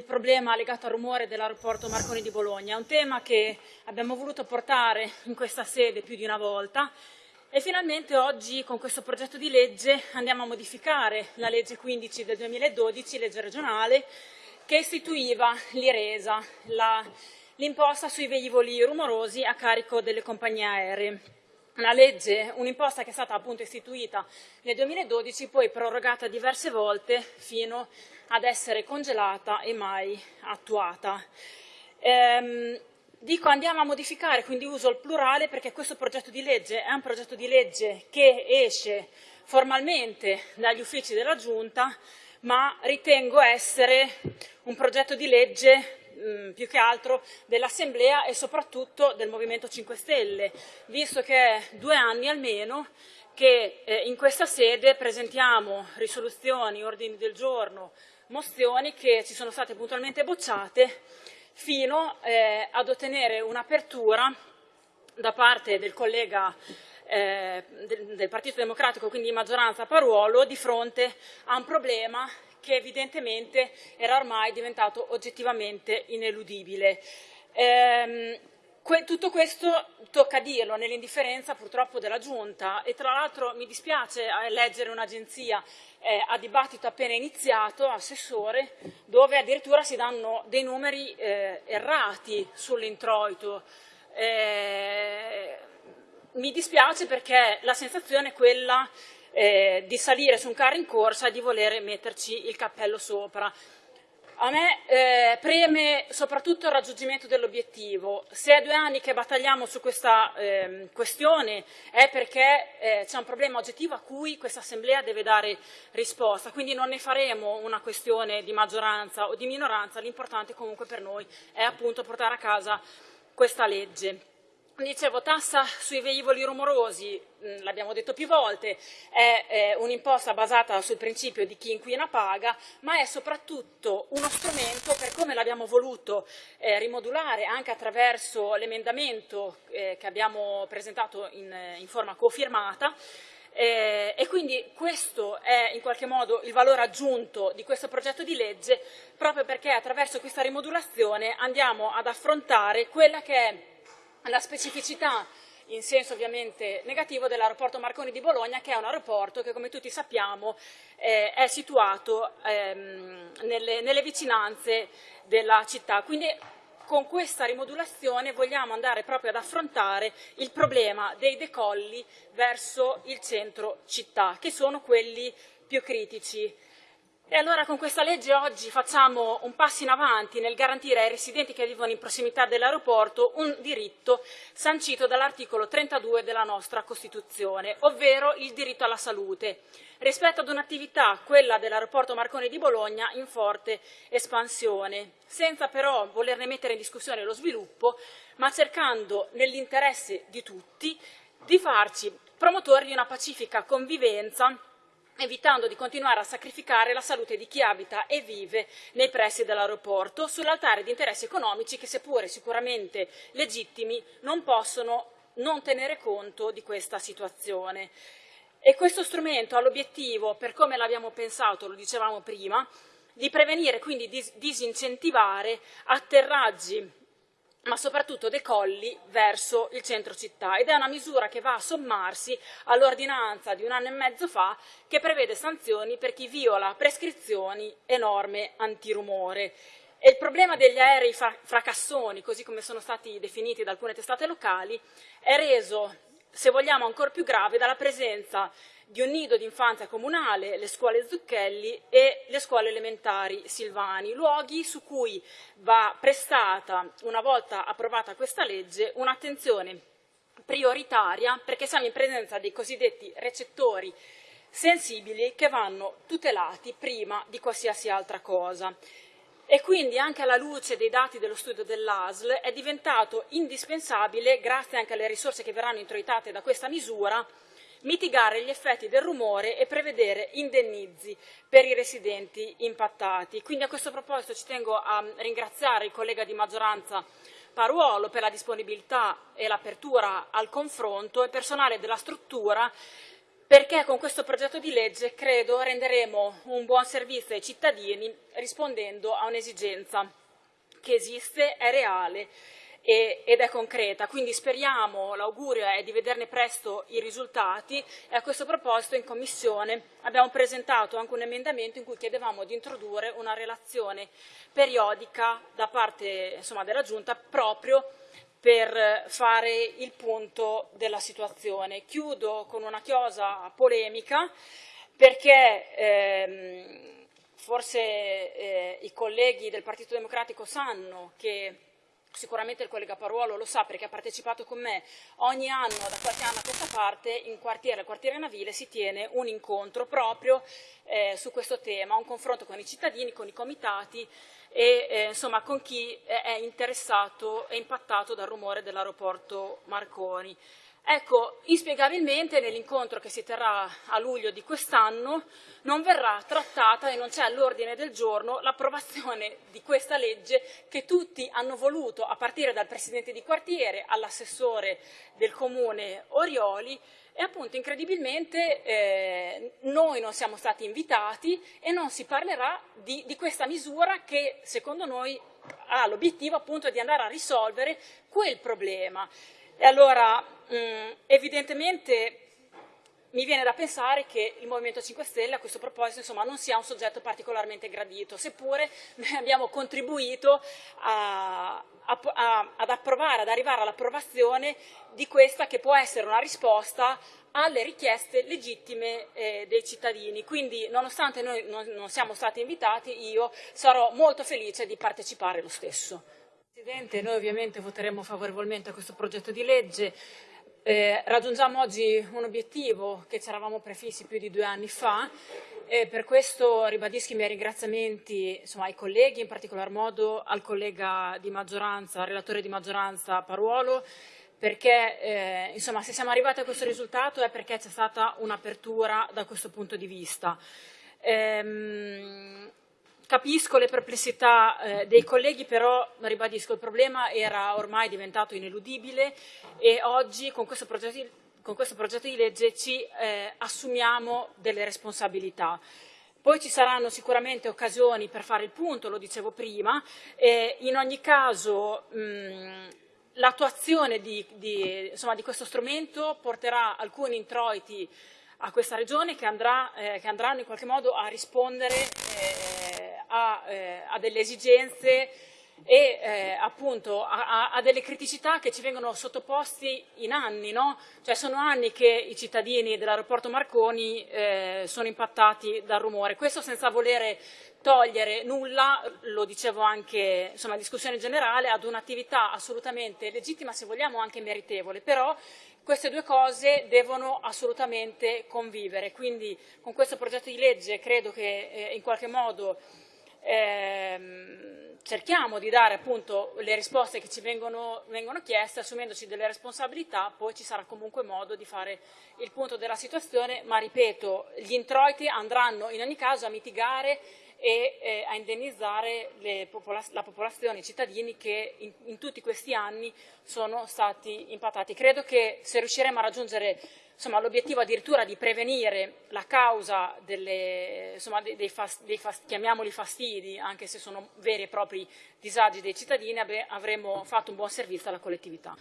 il problema legato al rumore dell'aeroporto Marconi di Bologna. È un tema che abbiamo voluto portare in questa sede più di una volta e finalmente oggi con questo progetto di legge andiamo a modificare la legge 15 del 2012, legge regionale, che istituiva l'IRESA, l'imposta sui velivoli rumorosi a carico delle compagnie aeree una legge, un'imposta che è stata appunto istituita nel 2012, poi prorogata diverse volte fino ad essere congelata e mai attuata. Ehm, dico andiamo a modificare, quindi uso il plurale perché questo progetto di legge è un progetto di legge che esce formalmente dagli uffici della Giunta, ma ritengo essere un progetto di legge mh, mm, più che altro dell'Assemblea e soprattutto del Movimento 5 Stelle, visto che è due anni almeno che eh, in questa sede presentiamo risoluzioni, ordini del giorno, mozioni che ci sono state puntualmente bocciate fino eh, ad ottenere un'apertura da parte del collega eh, del, del, Partito Democratico, quindi di maggioranza Paruolo, di fronte a un problema che evidentemente era ormai diventato oggettivamente ineludibile. Ehm, que tutto questo tocca dirlo nell'indifferenza purtroppo della Giunta e tra l'altro mi dispiace eh, leggere un'agenzia eh, a dibattito appena iniziato, assessore, dove addirittura si danno dei numeri eh, errati sull'introito. Eh, mi dispiace perché la sensazione è quella eh, di salire su un carro in corsa e di voler metterci il cappello sopra. A me eh, preme soprattutto il raggiungimento dell'obiettivo. Se è due anni che battagliamo su questa eh, questione è perché eh, c'è un problema oggettivo a cui questa Assemblea deve dare risposta, quindi non ne faremo una questione di maggioranza o di minoranza, l'importante comunque per noi è appunto portare a casa questa legge. Dicevo, tassa sui velivoli rumorosi, mm, l'abbiamo detto più volte, è, è un'imposta basata sul principio di chi inquina paga, ma è soprattutto uno strumento per come l'abbiamo voluto eh, rimodulare anche attraverso l'emendamento eh, che abbiamo presentato in, in forma cofirmata, eh, e quindi questo è in qualche modo il valore aggiunto di questo progetto di legge, proprio perché attraverso questa rimodulazione andiamo ad affrontare quella che è la specificità in senso ovviamente negativo dell'aeroporto Marconi di Bologna, che è un aeroporto che come tutti sappiamo eh, è situato ehm, nelle, nelle, vicinanze della città. Quindi con questa rimodulazione vogliamo andare proprio ad affrontare il problema dei decolli verso il centro città, che sono quelli più critici. E allora con questa legge oggi facciamo un passo in avanti nel garantire ai residenti che vivono in prossimità dell'aeroporto un diritto sancito dall'articolo 32 della nostra Costituzione, ovvero il diritto alla salute, rispetto ad un'attività, quella dell'aeroporto Marconi di Bologna, in forte espansione, senza però volerne mettere in discussione lo sviluppo, ma cercando nell'interesse di tutti di farci promotori di una pacifica convivenza evitando di continuare a sacrificare la salute di chi abita e vive nei pressi dell'aeroporto sull'altare di interessi economici che, seppure sicuramente legittimi, non possono non tenere conto di questa situazione. E questo strumento ha l'obiettivo, per come l'abbiamo pensato, lo dicevamo prima, di prevenire, quindi disincentivare atterraggi ma soprattutto decolli verso il centro città ed è una misura che va a sommarsi all'ordinanza di un anno e mezzo fa che prevede sanzioni per chi viola prescrizioni e norme antirumore. E il problema degli aerei fracassoni, così come sono stati definiti da alcune testate locali, è reso, se vogliamo, ancora più grave dalla presenza di un nido di infanzia comunale, le scuole Zucchelli e le scuole elementari Silvani, luoghi su cui va prestata, una volta approvata questa legge, un'attenzione prioritaria perché siamo in presenza dei cosiddetti recettori sensibili che vanno tutelati prima di qualsiasi altra cosa. E quindi anche alla luce dei dati dello studio dell'ASL è diventato indispensabile, grazie anche alle risorse che verranno introitate da questa misura, mitigare gli effetti del rumore e prevedere indennizi per i residenti impattati. Quindi a questo proposito ci tengo a ringraziare il collega di maggioranza Paruolo per la disponibilità e l'apertura al confronto e personale della struttura perché con questo progetto di legge credo renderemo un buon servizio ai cittadini rispondendo a un'esigenza che esiste, è reale ed è concreta, quindi speriamo, l'augurio è di vederne presto i risultati e a questo proposito in Commissione abbiamo presentato anche un emendamento in cui chiedevamo di introdurre una relazione periodica da parte insomma, della Giunta proprio per fare il punto della situazione. Chiudo con una chiosa polemica perché ehm, forse eh, i colleghi del Partito Democratico sanno che sicuramente il collega Paruolo lo sa perché ha partecipato con me, ogni anno da qualche anno a questa parte in quartiere, al quartiere Navile si tiene un incontro proprio eh, su questo tema, un confronto con i cittadini, con i comitati e eh, insomma con chi è interessato e impattato dal rumore dell'aeroporto Marconi. Ecco, inspiegabilmente nell'incontro che si terrà a luglio di quest'anno non verrà trattata e non c'è all'ordine del giorno l'approvazione di questa legge che tutti hanno voluto, a partire dal Presidente di quartiere all'assessore del Comune Orioli e appunto incredibilmente eh, noi non siamo stati invitati e non si parlerà di, di questa misura che secondo noi ha l'obiettivo appunto di andare a risolvere quel problema. E allora mh, mm, evidentemente mi viene da pensare che il Movimento 5 Stelle a questo proposito insomma, non sia un soggetto particolarmente gradito, seppure noi abbiamo contribuito a, a, a, ad approvare, ad arrivare all'approvazione di questa che può essere una risposta alle richieste legittime eh, dei cittadini. Quindi, nonostante noi non, non siamo stati invitati, io sarò molto felice di partecipare lo stesso. Presidente, noi ovviamente voteremo favorevolmente a questo progetto di legge. Eh, raggiungiamo oggi un obiettivo che ci eravamo prefissi più di due anni fa e per questo ribadisco i miei ringraziamenti insomma, ai colleghi, in particolar modo al collega di maggioranza, al relatore di maggioranza Paruolo, perché eh, insomma, se siamo arrivati a questo risultato è perché c'è stata un'apertura da questo punto di vista. Ehm, Capisco le perplessità eh, dei colleghi, però ribadisco, il problema era ormai diventato ineludibile e oggi con questo progetto di, questo progetto di legge ci eh, assumiamo delle responsabilità. Poi ci saranno sicuramente occasioni per fare il punto, lo dicevo prima, e in ogni caso l'attuazione di, di, di, questo strumento porterà alcuni introiti a questa regione che, andrà, eh, che andranno in qualche modo a rispondere eh, a, eh, a delle esigenze e eh, appunto a, a, delle criticità che ci vengono sottoposti in anni, no? cioè sono anni che i cittadini dell'aeroporto Marconi eh, sono impattati dal rumore, questo senza volere togliere nulla, lo dicevo anche insomma, in discussione generale, ad un'attività assolutamente legittima, se vogliamo anche meritevole, però queste due cose devono assolutamente convivere, quindi con questo progetto di legge credo che eh, in qualche modo ehm, cerchiamo di dare appunto le risposte che ci vengono, vengono, chieste, assumendoci delle responsabilità, poi ci sarà comunque modo di fare il punto della situazione, ma ripeto, gli introiti andranno in ogni caso a mitigare e eh, a indennizzare popola la popolazione, i cittadini che in, in tutti questi anni sono stati impattati. Credo che se riusciremo a raggiungere l'obiettivo addirittura di prevenire la causa delle, insomma, dei, fast, dei fast, chiamiamoli fastidi, anche se sono veri e propri disagi dei cittadini, avremo fatto un buon servizio alla collettività.